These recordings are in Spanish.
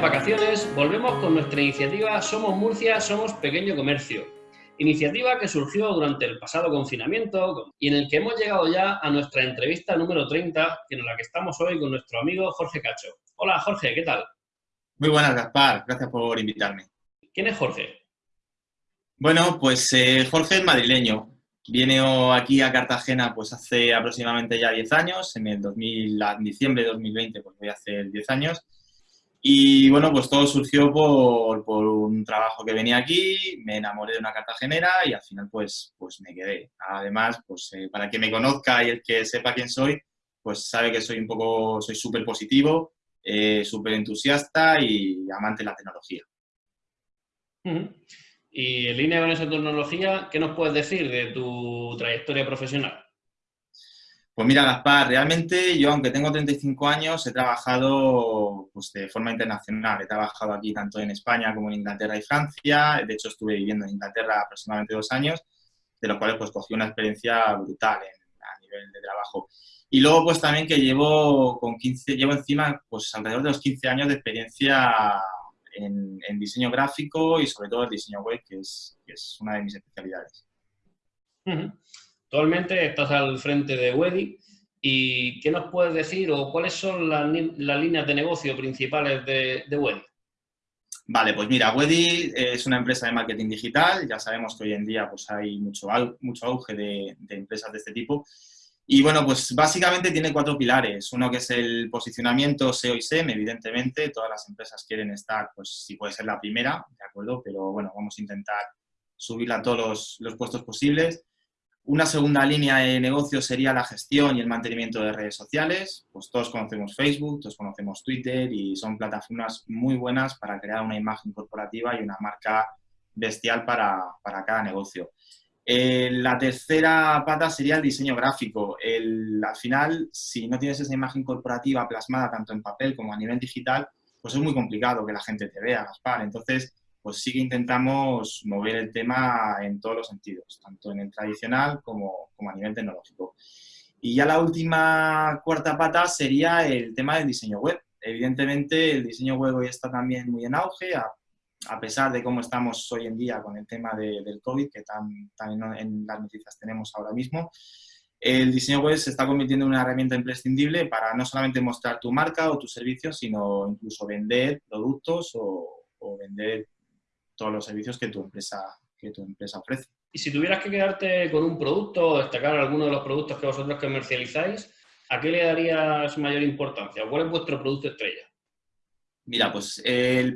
vacaciones, volvemos con nuestra iniciativa Somos Murcia, Somos Pequeño Comercio. Iniciativa que surgió durante el pasado confinamiento y en el que hemos llegado ya a nuestra entrevista número 30, en la que estamos hoy con nuestro amigo Jorge Cacho. Hola Jorge, ¿qué tal? Muy buenas, Gaspar. Gracias por invitarme. ¿Quién es Jorge? Bueno, pues eh, Jorge es madrileño. Viene aquí a Cartagena pues hace aproximadamente ya 10 años. En el 2000, en diciembre de 2020 pues voy a hacer 10 años. Y bueno, pues todo surgió por, por, un trabajo que venía aquí, me enamoré de una cartagenera y al final pues, pues me quedé. Además, pues eh, para quien me conozca y el que sepa quién soy, pues sabe que soy un poco, soy súper positivo, eh, súper entusiasta y amante de la tecnología. Y en línea con esa tecnología, ¿qué nos puedes decir de tu trayectoria profesional? Pues mira, Gaspar, realmente yo, aunque tengo 35 años, he trabajado pues, de forma internacional. He trabajado aquí tanto en España como en Inglaterra y Francia. De hecho, estuve viviendo en Inglaterra aproximadamente dos años, de los cuales pues cogí una experiencia brutal a nivel de trabajo. Y luego, pues también que llevo con 15, llevo encima pues alrededor de los 15 años de experiencia en, diseño gráfico y sobre todo el diseño web, que es, que es una de mis especialidades. Actualmente estás al frente de Wedi y ¿qué nos puedes decir o cuáles son las, líneas de negocio principales de, de Wedi? Vale, pues mira, Wedi es una empresa de marketing digital, ya sabemos que hoy en día pues hay mucho, mucho auge de, empresas de este tipo y bueno, pues básicamente tiene cuatro pilares. Uno que es el posicionamiento SEO y SEM, evidentemente, todas las empresas quieren estar, pues si puede ser la primera, ¿de acuerdo? Pero bueno, vamos a intentar subirla a todos los, los puestos posibles. Una segunda línea de negocio sería la gestión y el mantenimiento de redes sociales. Pues todos conocemos Facebook, todos conocemos Twitter y son plataformas muy buenas para crear una imagen corporativa y una marca bestial para, para cada negocio. Eh, la tercera pata sería el diseño gráfico. El, al final, si no tienes esa imagen corporativa plasmada tanto en papel como a nivel digital, pues es muy complicado que la gente te vea, Gaspar. Entonces, pues sí que intentamos mover el tema en todos los sentidos, tanto en el tradicional como, a nivel tecnológico. Y ya la última cuarta pata sería el tema del diseño web. Evidentemente, el diseño web hoy está también muy en auge, a, pesar de cómo estamos hoy en día con el tema del COVID, que tan, en las noticias tenemos ahora mismo. El diseño web se está convirtiendo en una herramienta imprescindible para no solamente mostrar tu marca o tus servicios, sino incluso vender productos o, o vender todos los servicios que tu empresa, que tu empresa ofrece. Y si tuvieras que quedarte con un producto o destacar alguno de los productos que vosotros comercializáis, ¿a qué le darías mayor importancia? ¿Cuál es vuestro producto estrella? Mira, pues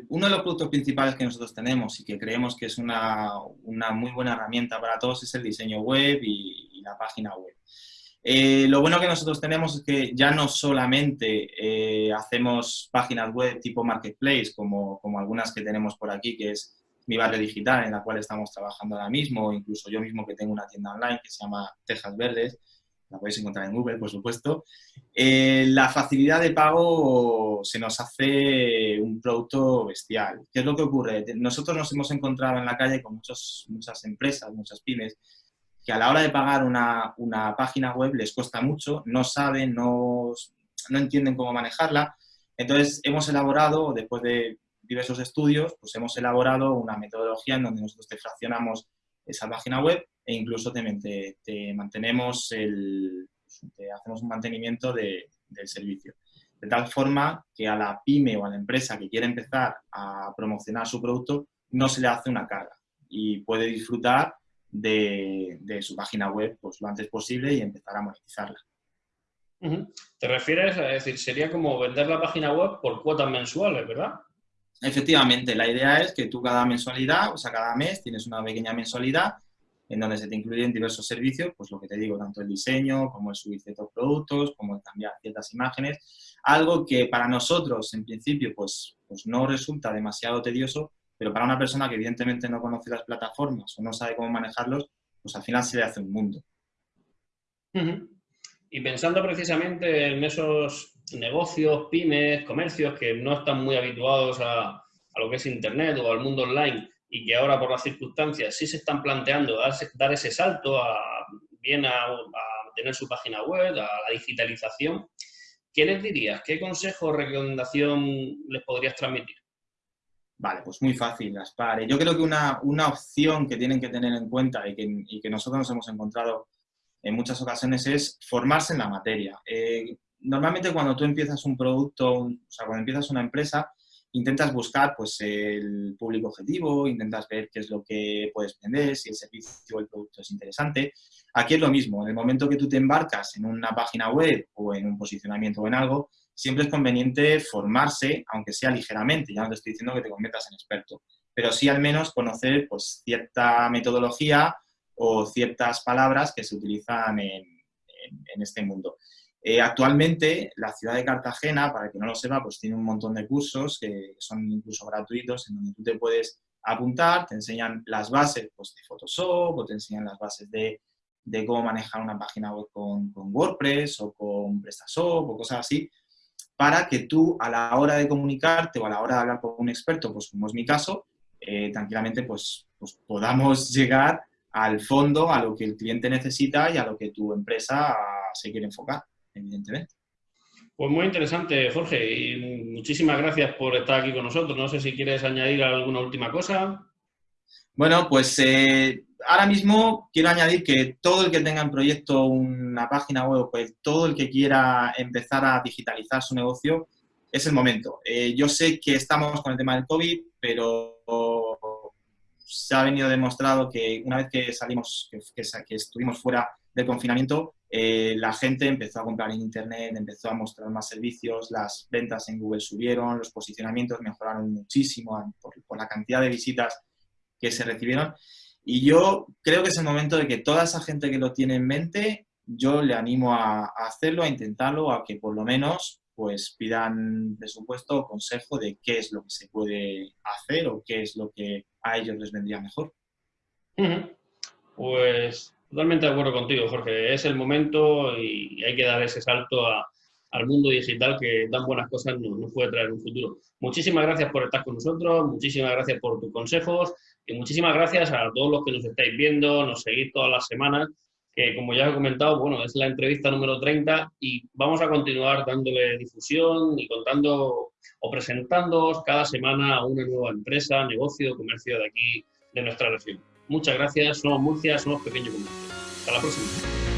uno de los productos principales que nosotros tenemos y que creemos que es una, una muy buena herramienta para todos es el diseño web y, la página web. Eh, lo bueno que nosotros tenemos es que ya no solamente eh, hacemos páginas web tipo marketplace, como, como algunas que tenemos por aquí, que es mi barrio digital en la cual estamos trabajando ahora mismo, incluso yo mismo que tengo una tienda online que se llama Tejas Verdes, la podéis encontrar en Google, por supuesto. Eh, la facilidad de pago se nos hace un producto bestial. ¿Qué es lo que ocurre? Nosotros nos hemos encontrado en la calle con muchas empresas, muchas pymes, que a la hora de pagar una, una página web les cuesta mucho, no saben, no, no entienden cómo manejarla. Entonces, hemos elaborado, después de diversos estudios, pues hemos elaborado una metodología en donde nosotros te fraccionamos esa página web e incluso te, te, mantenemos el, te hacemos un mantenimiento de, del servicio. De tal forma que a la pyme o a la empresa que quiere empezar a promocionar su producto no se le hace una carga y puede disfrutar de, de su página web pues, lo antes posible y empezar a monetizarla. ¿Te refieres a decir, sería como vender la página web por cuotas mensuales, verdad? Efectivamente, la idea es que tú cada mensualidad, o sea, cada mes tienes una pequeña mensualidad en donde se te incluyen diversos servicios, pues lo que te digo, tanto el diseño, como el subir ciertos productos, como el cambiar ciertas imágenes, algo que para nosotros, en principio, pues, pues no resulta demasiado tedioso, pero para una persona que evidentemente no conoce las plataformas o no sabe cómo manejarlos, pues al final se le hace un mundo. Y pensando precisamente en esos negocios, pymes, comercios que no están muy habituados a, lo que es Internet o al mundo online y que ahora por las circunstancias sí se están planteando dar, ese salto a, bien a, tener su página web, a la digitalización, ¿qué les dirías? ¿Qué consejo o recomendación les podrías transmitir? Vale, pues muy fácil, Gaspar. Yo creo que una, una opción que tienen que tener en cuenta y que, y que, nosotros nos hemos encontrado en muchas ocasiones es formarse en la materia. Eh, normalmente cuando tú empiezas un producto, o sea, cuando empiezas una empresa, intentas buscar pues, el público objetivo, intentas ver qué es lo que puedes vender, si el servicio o el producto es interesante. Aquí es lo mismo, en el momento que tú te embarcas en una página web o en un posicionamiento o en algo, siempre es conveniente formarse, aunque sea ligeramente, ya no te estoy diciendo que te conviertas en experto, pero sí al menos conocer pues, cierta metodología o ciertas palabras que se utilizan en, en este mundo. Eh, actualmente, la ciudad de Cartagena, para que no lo sepa, pues tiene un montón de cursos que son incluso gratuitos, en donde tú te puedes apuntar, te enseñan las bases pues, de Photoshop o te enseñan las bases de, de cómo manejar una página web con, con, WordPress o con PrestaShop o cosas así, para que tú a la hora de comunicarte o a la hora de hablar con un experto, pues como es mi caso, eh, tranquilamente pues, pues podamos llegar al fondo, a lo que el cliente necesita y a lo que tu empresa se quiere enfocar evidentemente. Pues muy interesante, Jorge, y muchísimas gracias por estar aquí con nosotros. No sé si quieres añadir alguna última cosa. Bueno, pues eh, ahora mismo quiero añadir que todo el que tenga en proyecto una página web, pues todo el que quiera empezar a digitalizar su negocio, es el momento. Eh, yo sé que estamos con el tema del COVID, pero se ha venido demostrado que una vez que salimos, que estuvimos fuera del confinamiento, eh, la gente empezó a comprar en Internet, empezó a mostrar más servicios, las ventas en Google subieron, los posicionamientos mejoraron muchísimo por, la cantidad de visitas que se recibieron. Y yo creo que es el momento de que toda esa gente que lo tiene en mente, yo le animo a, hacerlo, a intentarlo, a que por lo menos pues pidan presupuesto o consejo de qué es lo que se puede hacer o qué es lo que a ellos les vendría mejor. Pues Totalmente de acuerdo contigo, Jorge. Es el momento y hay que dar ese salto al mundo digital que tan buenas cosas nos, puede traer en un futuro. Muchísimas gracias por estar con nosotros, muchísimas gracias por tus consejos y muchísimas gracias a todos los que nos estáis viendo, nos seguís todas las semanas, que como ya he comentado, bueno, es la entrevista número 30 y vamos a continuar dándole difusión y contando o presentándoos cada semana a una nueva empresa, negocio, comercio de aquí, de nuestra región. Muchas gracias, somos Murcia, somos Pequeño Comercio. Hasta la próxima.